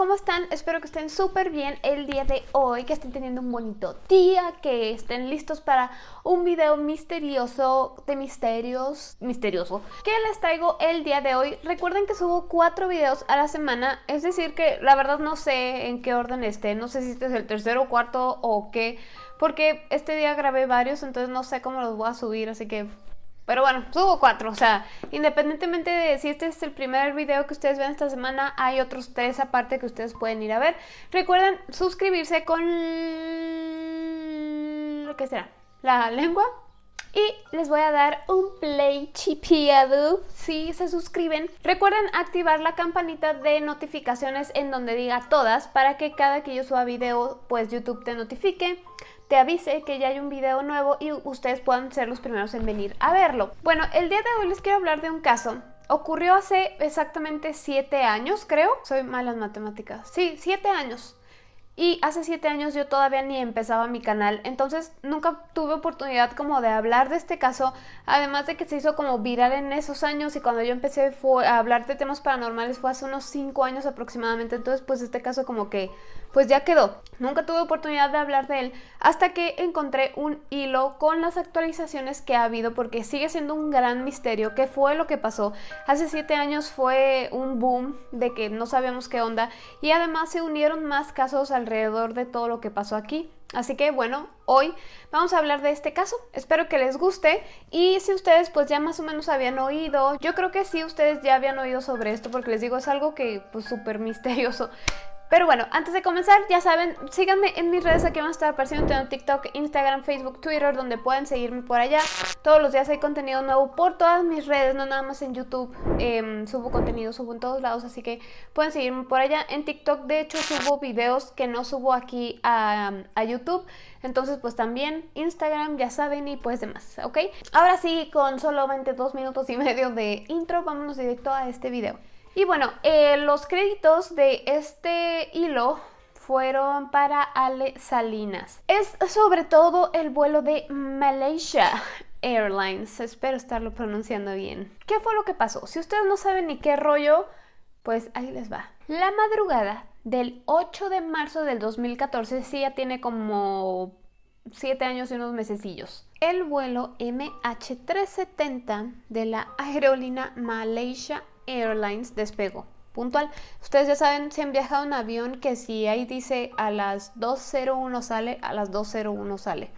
¿cómo están? Espero que estén súper bien el día de hoy, que estén teniendo un bonito día, que estén listos para un video misterioso, de misterios, misterioso, que les traigo el día de hoy. Recuerden que subo cuatro videos a la semana, es decir que la verdad no sé en qué orden esté, no sé si este es el tercero, cuarto o qué, porque este día grabé varios, entonces no sé cómo los voy a subir, así que pero bueno, subo cuatro, o sea, independientemente de si este es el primer video que ustedes ven esta semana, hay otros tres aparte que ustedes pueden ir a ver. Recuerden suscribirse con... ¿Qué será? La lengua. Y les voy a dar un play chipiado si se suscriben. Recuerden activar la campanita de notificaciones en donde diga todas para que cada que yo suba video pues YouTube te notifique te avise que ya hay un video nuevo y ustedes puedan ser los primeros en venir a verlo. Bueno, el día de hoy les quiero hablar de un caso Ocurrió hace exactamente 7 años, creo. Soy mala en matemáticas. Sí, 7 años. Y hace 7 años yo todavía ni empezaba mi canal, entonces nunca tuve oportunidad como de hablar de este caso, además de que se hizo como viral en esos años y cuando yo empecé a hablar de temas paranormales fue hace unos 5 años aproximadamente, entonces pues este caso como que pues ya quedó. Nunca tuve oportunidad de hablar de él hasta que encontré un hilo con las actualizaciones que ha habido porque sigue siendo un gran misterio qué fue lo que pasó. Hace 7 años fue un boom de que no sabíamos qué onda y además se unieron más casos alrededor de todo lo que pasó aquí. Así que bueno, hoy vamos a hablar de este caso, espero que les guste y si ustedes pues ya más o menos habían oído, yo creo que sí ustedes ya habían oído sobre esto porque les digo es algo que pues súper misterioso pero bueno, antes de comenzar, ya saben, síganme en mis redes, aquí van a estar apareciendo, tengo TikTok, Instagram, Facebook, Twitter, donde pueden seguirme por allá. Todos los días hay contenido nuevo por todas mis redes, no nada más en YouTube, em, subo contenido, subo en todos lados, así que pueden seguirme por allá. En TikTok, de hecho, subo videos que no subo aquí a, a YouTube, entonces pues también Instagram, ya saben, y pues demás, ¿ok? Ahora sí, con solamente dos minutos y medio de intro, vámonos directo a este video. Y bueno, eh, los créditos de este hilo fueron para Ale Salinas. Es sobre todo el vuelo de Malaysia Airlines. Espero estarlo pronunciando bien. ¿Qué fue lo que pasó? Si ustedes no saben ni qué rollo, pues ahí les va. La madrugada del 8 de marzo del 2014, sí ya tiene como 7 años y unos mesecillos. El vuelo MH370 de la aerolínea Malaysia Airlines despegó. Puntual. Ustedes ya saben, si han viajado en avión, que si ahí dice a las 2.01 sale, a las 2.01 sale.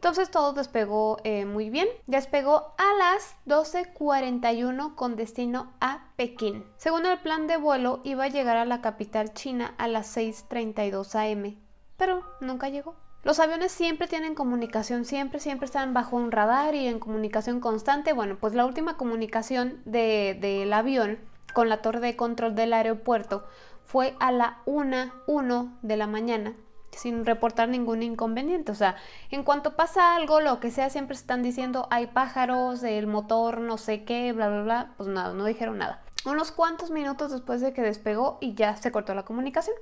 Entonces todo despegó eh, muy bien. Despegó a las 12.41 con destino a Pekín. Según el plan de vuelo, iba a llegar a la capital china a las 6.32 am, pero nunca llegó. Los aviones siempre tienen comunicación, siempre, siempre están bajo un radar y en comunicación constante. Bueno, pues la última comunicación del avión con la torre de control del aeropuerto fue a la 1.1 de la mañana sin reportar ningún inconveniente. O sea, en cuanto pasa algo, lo que sea, siempre están diciendo hay pájaros, el motor, no sé qué, bla, bla, bla. Pues nada, no dijeron nada unos cuantos minutos después de que despegó y ya se cortó la comunicación.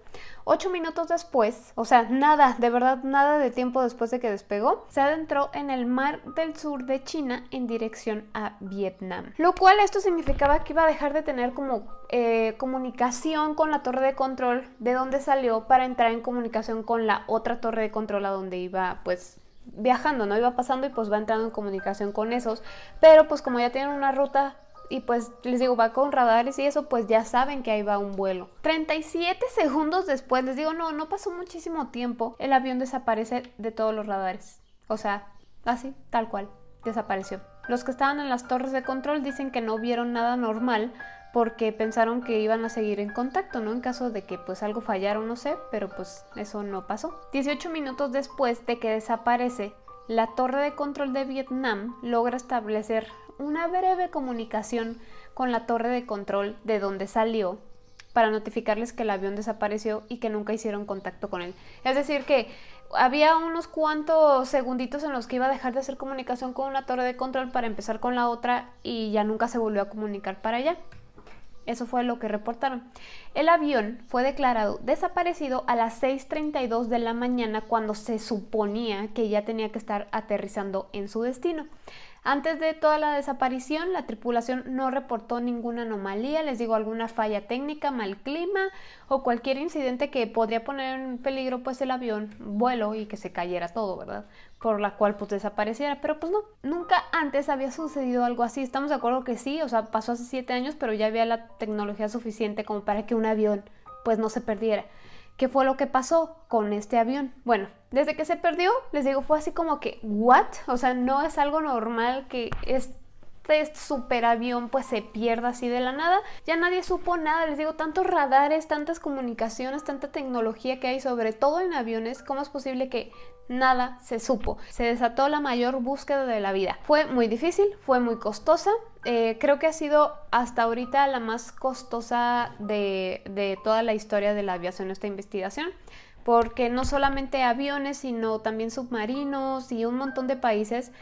Ocho minutos después, o sea, nada, de verdad nada de tiempo después de que despegó, se adentró en el mar del sur de China en dirección a Vietnam. Lo cual esto significaba que iba a dejar de tener como eh, comunicación con la torre de control de donde salió para entrar en comunicación con la otra torre de control a donde iba pues viajando, ¿no? Iba pasando y pues va entrando en comunicación con esos, pero pues como ya tienen una ruta y pues les digo, va con radares y eso, pues ya saben que ahí va un vuelo. 37 segundos después, les digo, no, no pasó muchísimo tiempo, el avión desaparece de todos los radares. O sea, así, tal cual, desapareció. Los que estaban en las torres de control dicen que no vieron nada normal porque pensaron que iban a seguir en contacto, ¿no? En caso de que pues algo fallara o no sé, pero pues eso no pasó. 18 minutos después de que desaparece, la torre de control de Vietnam logra establecer una breve comunicación con la torre de control de donde salió para notificarles que el avión desapareció y que nunca hicieron contacto con él. Es decir, que había unos cuantos segunditos en los que iba a dejar de hacer comunicación con una torre de control para empezar con la otra y ya nunca se volvió a comunicar para allá. Eso fue lo que reportaron. El avión fue declarado desaparecido a las 6.32 de la mañana cuando se suponía que ya tenía que estar aterrizando en su destino. Antes de toda la desaparición, la tripulación no reportó ninguna anomalía, les digo, alguna falla técnica, mal clima o cualquier incidente que podría poner en peligro pues el avión, vuelo y que se cayera todo, ¿verdad? Por la cual pues desapareciera, pero pues no, nunca antes había sucedido algo así, estamos de acuerdo que sí, o sea, pasó hace siete años, pero ya había la tecnología suficiente como para que un avión pues no se perdiera. ¿Qué fue lo que pasó con este avión? Bueno, desde que se perdió, les digo, fue así como que, ¿what? O sea, no es algo normal que este superavión pues se pierda así de la nada. Ya nadie supo nada, les digo, tantos radares, tantas comunicaciones, tanta tecnología que hay, sobre todo en aviones, ¿cómo es posible que nada se supo. Se desató la mayor búsqueda de la vida. Fue muy difícil, fue muy costosa. Eh, creo que ha sido hasta ahorita la más costosa de, toda la historia de la aviación esta investigación porque no solamente aviones, sino también submarinos y un montón de países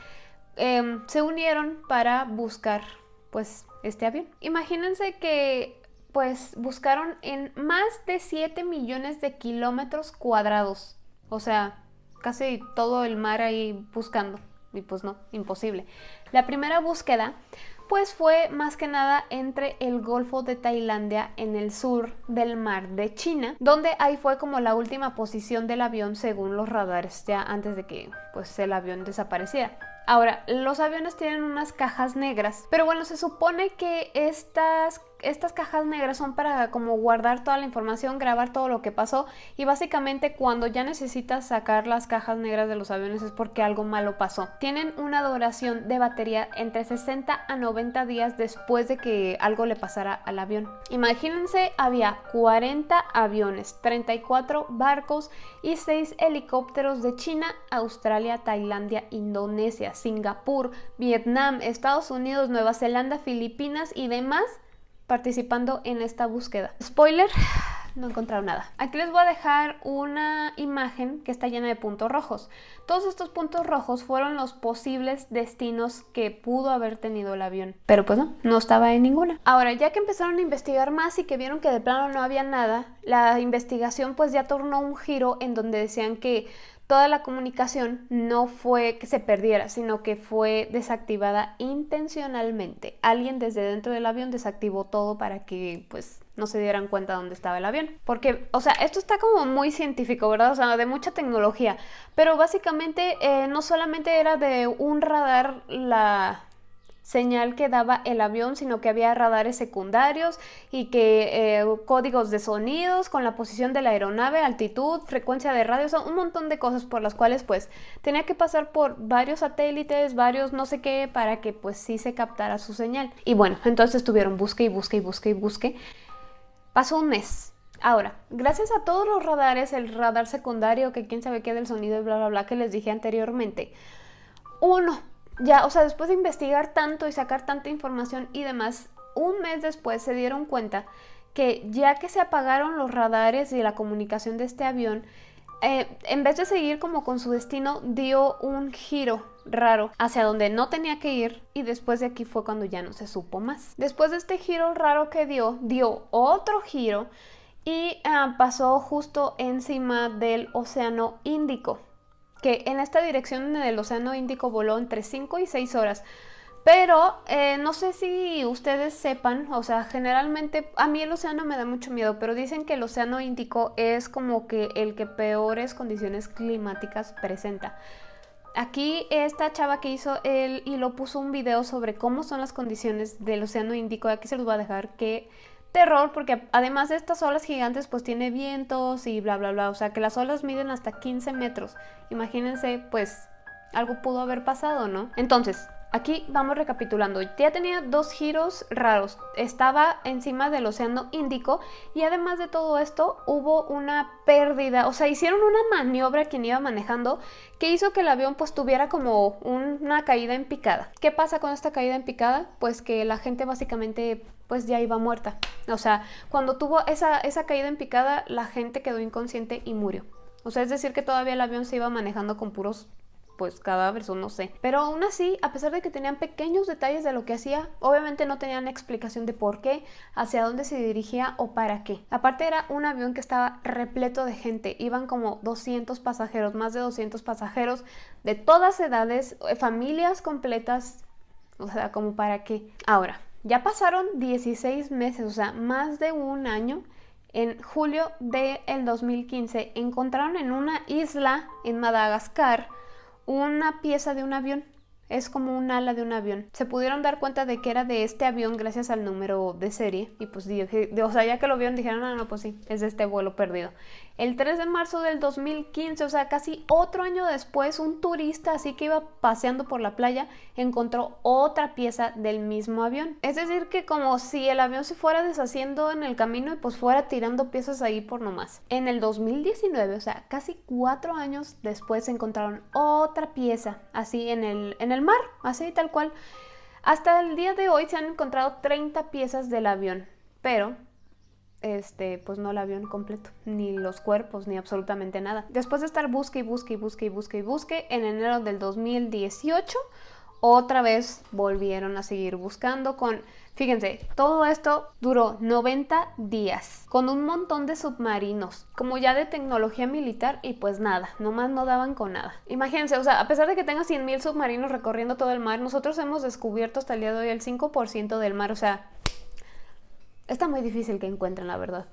em, se unieron para buscar pues este avión. Imagínense que pues buscaron en más de 7 millones de kilómetros cuadrados. O sea, casi todo el mar ahí buscando. Y pues no, imposible. La primera búsqueda pues fue más que nada entre el Golfo de Tailandia en el sur del mar de China, donde ahí fue como la última posición del avión según los radares, ya antes de que pues el avión desapareciera. Ahora, los aviones tienen unas cajas negras, pero bueno, se supone que estas, estas cajas negras son para como guardar toda la información, grabar todo lo que pasó y básicamente cuando ya necesitas sacar las cajas negras de los aviones es porque algo malo pasó. Tienen una duración de batería entre 60 a 90 días después de que algo le pasara al avión. Imagínense, había 40 aviones, 34 barcos y 6 helicópteros de China, Australia, Tailandia, Indonesia, Singapur, Vietnam, Estados Unidos, Nueva Zelanda, Filipinas y demás participando en esta búsqueda. Spoiler, no encontraron nada. Aquí les voy a dejar una imagen que está llena de puntos rojos. Todos estos puntos rojos fueron los posibles destinos que pudo haber tenido el avión. Pero pues no, no estaba en ninguna. Ahora, ya que empezaron a investigar más y que vieron que de plano no había nada, la investigación pues ya tornó un giro en donde decían que toda la comunicación no fue que se perdiera, sino que fue desactivada intencionalmente. Alguien desde dentro del avión desactivó todo para que pues no se dieran cuenta dónde estaba el avión. Porque, o sea, esto está como muy científico, ¿verdad? O sea, de mucha tecnología. Pero básicamente eh, no solamente era de un radar la, señal que daba el avión, sino que había radares secundarios y que eh, códigos de sonidos con la posición de la aeronave, altitud, frecuencia de radio, son un montón de cosas por las cuales pues tenía que pasar por varios satélites, varios no sé qué, para que pues sí se captara su señal. Y bueno, entonces estuvieron busque y busque y busque y busque. Pasó un mes. Ahora, gracias a todos los radares, el radar secundario, que quién sabe qué del sonido y bla bla bla que les dije anteriormente, uno ya, o sea, después de investigar tanto y sacar tanta información y demás, un mes después se dieron cuenta que ya que se apagaron los radares y la comunicación de este avión, eh, en vez de seguir como con su destino, dio un giro raro hacia donde no tenía que ir y después de aquí fue cuando ya no se supo más. Después de este giro raro que dio, dio otro giro y ah, pasó justo encima del Océano Índico que en esta dirección del Océano Índico voló entre 5 y 6 horas. Pero eh, no sé si ustedes sepan, o sea, generalmente a mí el océano me da mucho miedo, pero dicen que el océano Índico es como que el que peores condiciones climáticas presenta. Aquí esta chava que hizo el y lo puso un video sobre cómo son las condiciones del océano Índico, aquí se los voy a dejar que terror porque además de estas olas gigantes pues tiene vientos y bla bla bla, o sea que las olas miden hasta 15 metros. Imagínense pues algo pudo haber pasado, ¿no? Entonces, Aquí vamos recapitulando, ya tenía dos giros raros, estaba encima del océano Índico y además de todo esto hubo una pérdida, o sea, hicieron una maniobra quien iba manejando que hizo que el avión pues tuviera como una caída en picada. ¿Qué pasa con esta caída en picada? Pues que la gente básicamente pues ya iba muerta, o sea, cuando tuvo esa, esa caída en picada la gente quedó inconsciente y murió. O sea, es decir que todavía el avión se iba manejando con puros pues cadáveres o no sé. Pero aún así, a pesar de que tenían pequeños detalles de lo que hacía, obviamente no tenían explicación de por qué, hacia dónde se dirigía o para qué. Aparte era un avión que estaba repleto de gente, iban como 200 pasajeros, más de 200 pasajeros de todas edades, eh, familias completas, O sea, como para qué. Ahora, ya pasaron 16 meses, o sea, más de un año. En julio del 2015 encontraron en una isla en Madagascar una pieza de un avión es como un ala de un avión. Se pudieron dar cuenta de que era de este avión gracias al número de serie. Y pues, o sea, ya que lo vieron, dijeron, no, ah, no, pues sí, es de este vuelo perdido. El 3 de marzo del 2015, o sea, casi otro año después, un turista así que iba paseando por la playa encontró otra pieza del mismo avión. Es decir, que como si el avión se fuera deshaciendo en el camino y pues fuera tirando piezas ahí por nomás. En el 2019, o sea, casi cuatro años después, encontraron otra pieza así en el, en el mar, así tal cual. Hasta el día de hoy se han encontrado 30 piezas del avión, pero este, pues no el avión completo, ni los cuerpos, ni absolutamente nada. Después de estar busque y busque y busque y busque y busque, en enero del 2018, otra vez volvieron a seguir buscando con, fíjense, todo esto duró 90 días, con un montón de submarinos, como ya de tecnología militar y pues nada, nomás no daban con nada. Imagínense, o sea, a pesar de que tenga 100.000 submarinos recorriendo todo el mar, nosotros hemos descubierto hasta el día de hoy el 5% del mar, o sea, está muy difícil que encuentren la verdad.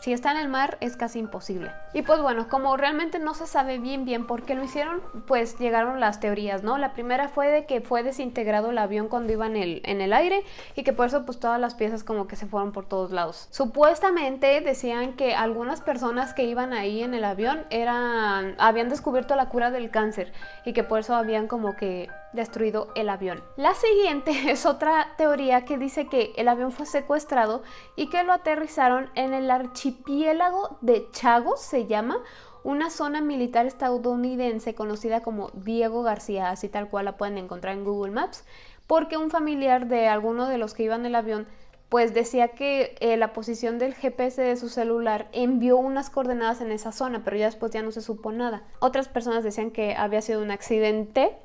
Si está en el mar es casi imposible. Y pues bueno, como realmente no se sabe bien bien por qué lo hicieron, pues llegaron las teorías, ¿no? La primera fue de que fue desintegrado el avión cuando iba en el, en el aire y que por eso pues todas las piezas como que se fueron por todos lados. Supuestamente decían que algunas personas que iban ahí en el avión eran, habían descubierto la cura del cáncer y que por eso habían como que destruido el avión. La siguiente es otra teoría que dice que el avión fue secuestrado y que lo aterrizaron en el archipiélago de Chagos, se llama, una zona militar estadounidense conocida como Diego García, así tal cual la pueden encontrar en Google Maps, porque un familiar de alguno de los que iban en el avión pues decía que eh, la posición del GPS de su celular envió unas coordenadas en esa zona, pero ya después ya no se supo nada. Otras personas decían que había sido un accidente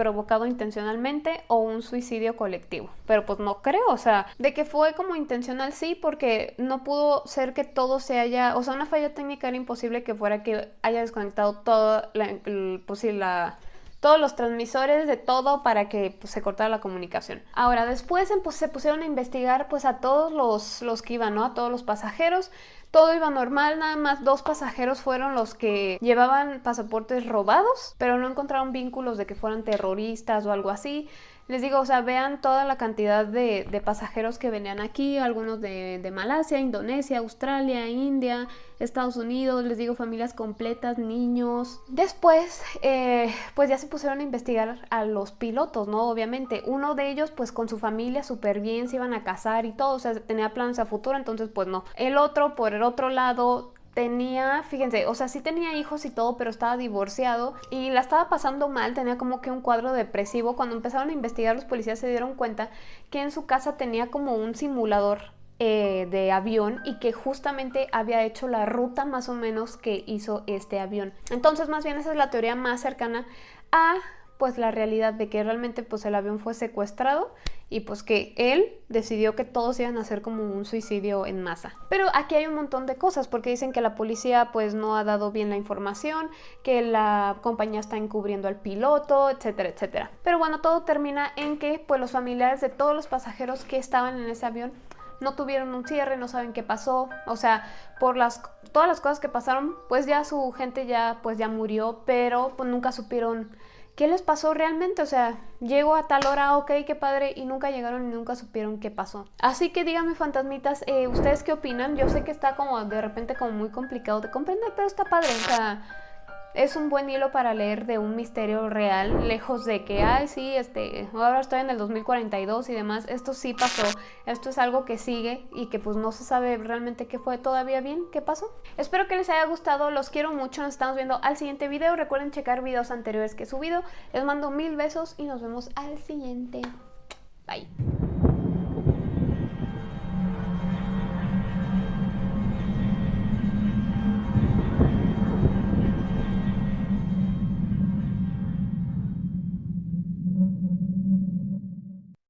provocado intencionalmente o un suicidio colectivo. Pero pues no creo, o sea, de que fue como intencional sí, porque no pudo ser que todo se haya, o sea, una falla técnica era imposible que fuera que haya desconectado todo la, pues la todos los transmisores de todo para que pues, se cortara la comunicación. Ahora, después pues, se pusieron a investigar pues a todos los, los que iban, ¿no? A todos los pasajeros todo iba normal, nada más dos pasajeros fueron los que llevaban pasaportes robados, pero no encontraron vínculos de que fueran terroristas o algo así. Les digo, o sea, vean toda la cantidad de, pasajeros que venían aquí, algunos de, Malasia, Indonesia, Australia, India, Estados Unidos, les digo, familias completas, niños. Después, eh, pues ya se pusieron a investigar a los pilotos, ¿no? Obviamente, uno de ellos, pues con su familia súper bien, se iban a casar y todo, o sea, tenía planes a futuro, entonces pues no. El otro, por el otro lado, tenía, fíjense, o sea, sí tenía hijos y todo, pero estaba divorciado y la estaba pasando mal, tenía como que un cuadro depresivo. Cuando empezaron a investigar, los policías se dieron cuenta que en su casa tenía como un simulador eh, de avión y que justamente había hecho la ruta más o menos que hizo este avión. Entonces, más bien esa es la teoría más cercana a pues la realidad de que realmente pues el avión fue secuestrado y pues que él decidió que todos iban a hacer como un suicidio en masa. Pero aquí hay un montón de cosas porque dicen que la policía pues no ha dado bien la información, que la compañía está encubriendo al piloto, etcétera, etcétera. Pero bueno, todo termina en que pues los familiares de todos los pasajeros que estaban en ese avión no tuvieron un cierre, no saben qué pasó, o sea, por las todas las cosas que pasaron, pues ya su gente ya pues ya murió, pero pues nunca supieron ¿qué les pasó realmente? O sea, llego a tal hora, ok, qué padre, y nunca llegaron y nunca supieron qué pasó. Así que díganme, fantasmitas, eh, ¿ustedes qué opinan? Yo sé que está como de repente como muy complicado de comprender, pero está padre, o sea es un buen hilo para leer de un misterio real, lejos de que, ay, sí, este, ahora estoy en el 2042 y demás. Esto sí pasó, esto es algo que sigue y que pues no se sabe realmente qué fue todavía bien, qué pasó. Espero que les haya gustado, los quiero mucho, nos estamos viendo al siguiente video. Recuerden checar videos anteriores que he subido. Les mando mil besos y nos vemos al siguiente. Bye.